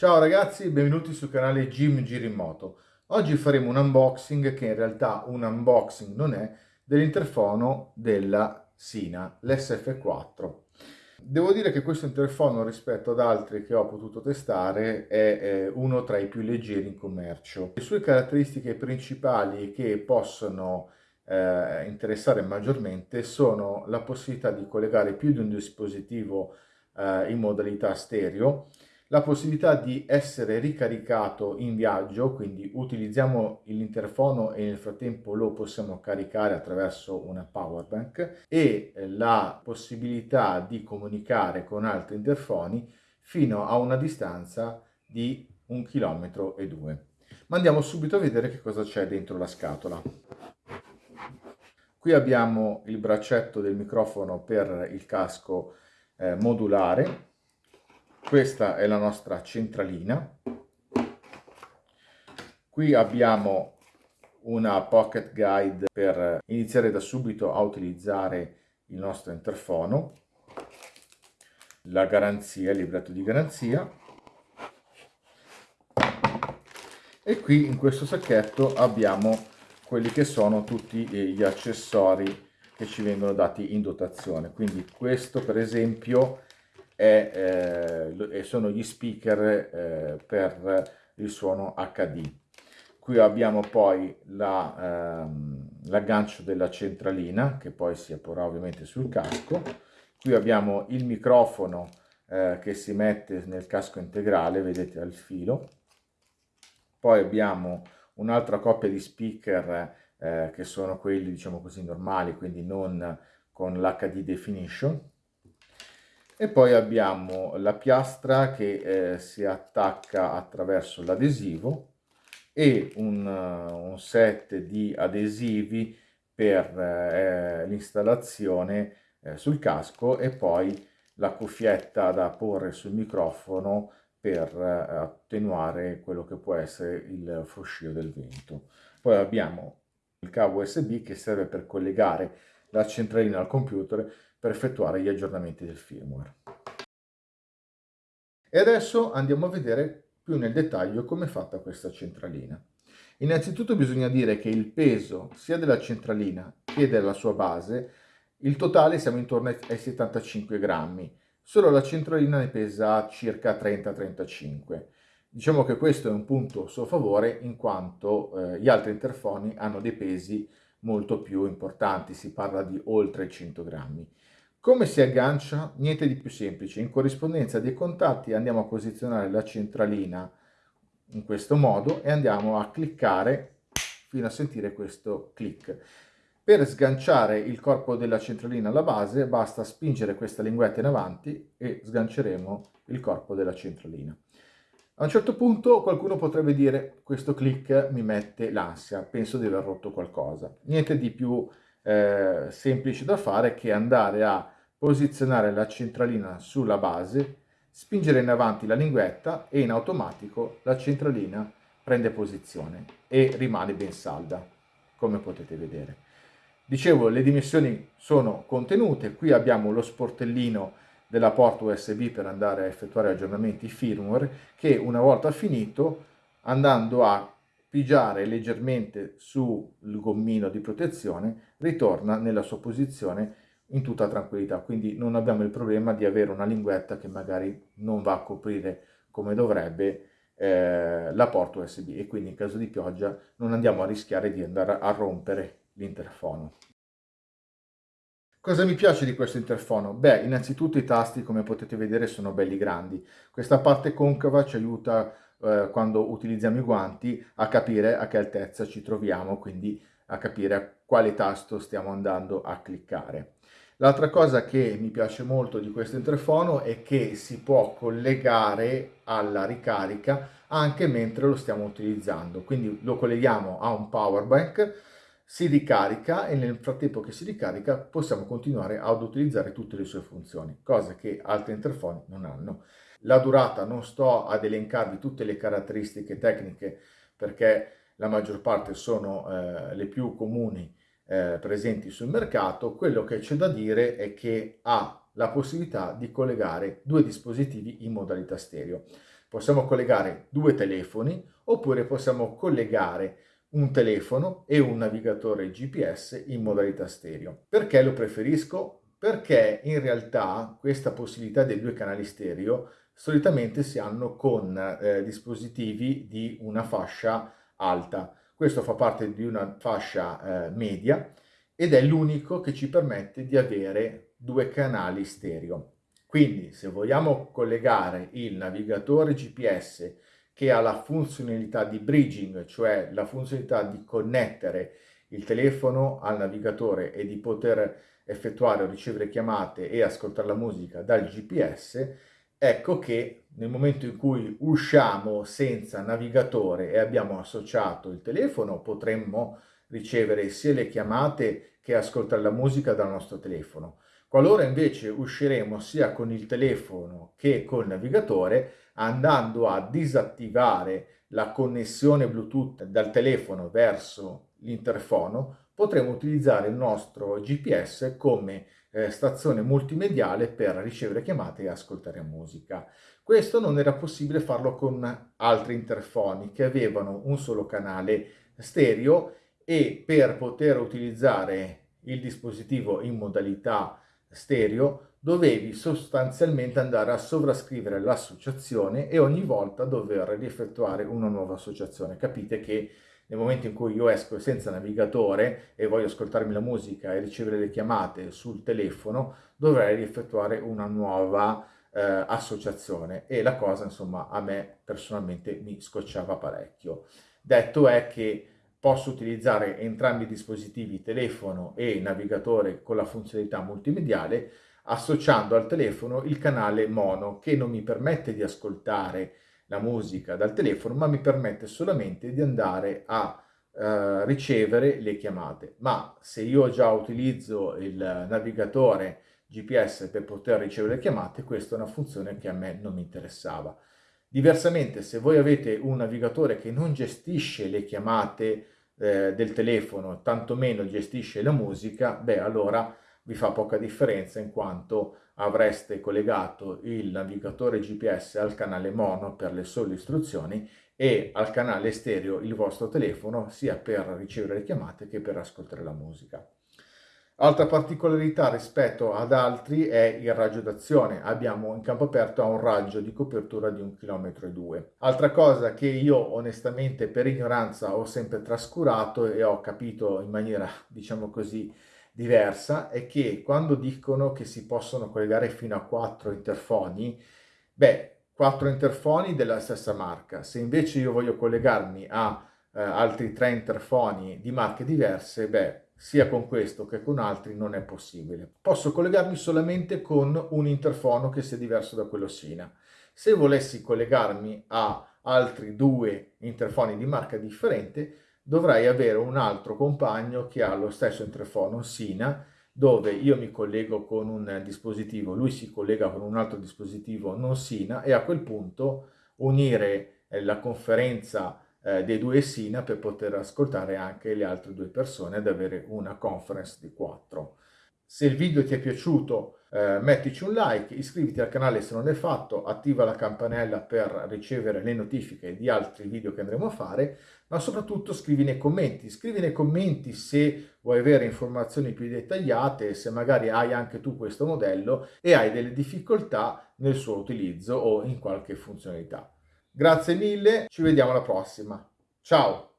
Ciao ragazzi, benvenuti sul canale Jim Girimoto. Oggi faremo un unboxing che in realtà un unboxing non è dell'interfono della Sina, l'SF4. Devo dire che questo interfono rispetto ad altri che ho potuto testare è uno tra i più leggeri in commercio. Le sue caratteristiche principali che possono eh, interessare maggiormente sono la possibilità di collegare più di un dispositivo eh, in modalità stereo, la possibilità di essere ricaricato in viaggio, quindi utilizziamo l'interfono e nel frattempo lo possiamo caricare attraverso una power bank e la possibilità di comunicare con altri interfoni fino a una distanza di un chilometro e due. Ma andiamo subito a vedere che cosa c'è dentro la scatola. Qui abbiamo il braccetto del microfono per il casco eh, modulare questa è la nostra centralina. Qui abbiamo una pocket guide per iniziare da subito a utilizzare il nostro interfono. La garanzia, il libretto di garanzia. E qui in questo sacchetto abbiamo quelli che sono tutti gli accessori che ci vengono dati in dotazione. Quindi questo per esempio è, eh, sono gli speaker eh, per il suono HD. Qui abbiamo poi ehm, l'aggancio la, della centralina che poi si apporrà ovviamente sul casco. Qui abbiamo il microfono eh, che si mette nel casco integrale, vedete al filo. Poi abbiamo un'altra coppia di speaker eh, che sono quelli diciamo così normali, quindi non con l'HD definition e poi abbiamo la piastra che eh, si attacca attraverso l'adesivo e un, un, set di adesivi per eh, l'installazione eh, sul casco e poi la cuffietta da porre sul microfono per eh, attenuare quello che può essere il fruscio del vento. Poi abbiamo il cavo USB che serve per collegare la centralina al computer per effettuare gli aggiornamenti del firmware. E adesso andiamo a vedere più nel dettaglio come è fatta questa centralina. Innanzitutto bisogna dire che il peso sia della centralina che della sua base, il totale siamo intorno ai 75 grammi, solo la centralina ne pesa circa 30-35. Diciamo che questo è un punto a suo favore in quanto eh, gli altri interfoni hanno dei pesi molto più importanti, si parla di oltre 100 grammi. Come si aggancia? Niente di più semplice. In corrispondenza dei contatti andiamo a posizionare la centralina in questo modo e andiamo a cliccare fino a sentire questo click. Per sganciare il corpo della centralina alla base basta spingere questa linguetta in avanti e sganceremo il corpo della centralina. A un certo punto qualcuno potrebbe dire questo click mi mette l'ansia, penso di aver rotto qualcosa. Niente di più eh, semplice da fare che andare a posizionare la centralina sulla base, spingere in avanti la linguetta e in automatico la centralina prende posizione e rimane ben salda, come potete vedere. Dicevo, le dimensioni sono contenute, qui abbiamo lo sportellino della porta USB per andare a effettuare aggiornamenti firmware che una volta finito andando a pigiare leggermente sul gommino di protezione ritorna nella sua posizione in tutta tranquillità quindi non abbiamo il problema di avere una linguetta che magari non va a coprire come dovrebbe eh, la porta USB e quindi in caso di pioggia non andiamo a rischiare di andare a rompere l'interfono. Cosa mi piace di questo interfono? Beh, innanzitutto i tasti, come potete vedere, sono belli grandi. Questa parte concava ci aiuta eh, quando utilizziamo i guanti a capire a che altezza ci troviamo, quindi a capire a quale tasto stiamo andando a cliccare. L'altra cosa che mi piace molto di questo interfono è che si può collegare alla ricarica anche mentre lo stiamo utilizzando. Quindi lo colleghiamo a un power bank si ricarica e nel frattempo che si ricarica possiamo continuare ad utilizzare tutte le sue funzioni, cose che altri interfoni non hanno. La durata non sto ad elencarvi tutte le caratteristiche tecniche perché la maggior parte sono eh, le più comuni eh, presenti sul mercato, quello che c'è da dire è che ha la possibilità di collegare due dispositivi in modalità stereo. Possiamo collegare due telefoni oppure possiamo collegare un telefono e un navigatore GPS in modalità stereo. Perché lo preferisco? Perché in realtà questa possibilità dei due canali stereo solitamente si hanno con eh, dispositivi di una fascia alta. Questo fa parte di una fascia eh, media ed è l'unico che ci permette di avere due canali stereo. Quindi se vogliamo collegare il navigatore GPS che ha la funzionalità di bridging, cioè la funzionalità di connettere il telefono al navigatore e di poter effettuare o ricevere chiamate e ascoltare la musica dal GPS, ecco che nel momento in cui usciamo senza navigatore e abbiamo associato il telefono, potremmo ricevere sia le chiamate che ascoltare la musica dal nostro telefono. Qualora invece usciremo sia con il telefono che col navigatore, andando a disattivare la connessione Bluetooth dal telefono verso l'interfono, potremo utilizzare il nostro GPS come eh, stazione multimediale per ricevere chiamate e ascoltare musica. Questo non era possibile farlo con altri interfoni che avevano un solo canale stereo e per poter utilizzare il dispositivo in modalità stereo dovevi sostanzialmente andare a sovrascrivere l'associazione e ogni volta dover rieffettuare una nuova associazione. Capite che nel momento in cui io esco senza navigatore e voglio ascoltarmi la musica e ricevere le chiamate sul telefono, dovrei rieffettuare una nuova eh, associazione e la cosa insomma a me personalmente mi scocciava parecchio. Detto è che posso utilizzare entrambi i dispositivi, telefono e navigatore con la funzionalità multimediale, associando al telefono il canale mono che non mi permette di ascoltare la musica dal telefono, ma mi permette solamente di andare a eh, ricevere le chiamate. Ma se io già utilizzo il navigatore GPS per poter ricevere le chiamate, questa è una funzione che a me non mi interessava. Diversamente, se voi avete un navigatore che non gestisce le chiamate eh, del telefono, tantomeno gestisce la musica, beh allora vi fa poca differenza in quanto avreste collegato il navigatore GPS al canale mono per le sole istruzioni e al canale stereo il vostro telefono sia per ricevere le chiamate che per ascoltare la musica. Altra particolarità rispetto ad altri è il raggio d'azione. Abbiamo in campo aperto un raggio di copertura di 1,2 km. Altra cosa che io onestamente per ignoranza ho sempre trascurato e ho capito in maniera diciamo così diversa è che quando dicono che si possono collegare fino a 4 interfoni, beh, 4 interfoni della stessa marca. Se invece io voglio collegarmi a eh, altri 3 interfoni di marche diverse, beh, sia con questo che con altri non è possibile. Posso collegarmi solamente con un interfono che sia diverso da quello Sina. Se volessi collegarmi a altri due interfoni di marca differente, dovrei avere un altro compagno che ha lo stesso interfono Sina, dove io mi collego con un dispositivo, lui si collega con un altro dispositivo non Sina e a quel punto unire eh, la conferenza eh, dei due SINA per poter ascoltare anche le altre due persone ed avere una conference di quattro. Se il video ti è piaciuto eh, mettici un like, iscriviti al canale se non l'hai fatto, attiva la campanella per ricevere le notifiche di altri video che andremo a fare, ma soprattutto scrivi nei commenti, scrivi nei commenti se vuoi avere informazioni più dettagliate, se magari hai anche tu questo modello e hai delle difficoltà nel suo utilizzo o in qualche funzionalità. Grazie mille, ci vediamo alla prossima. Ciao!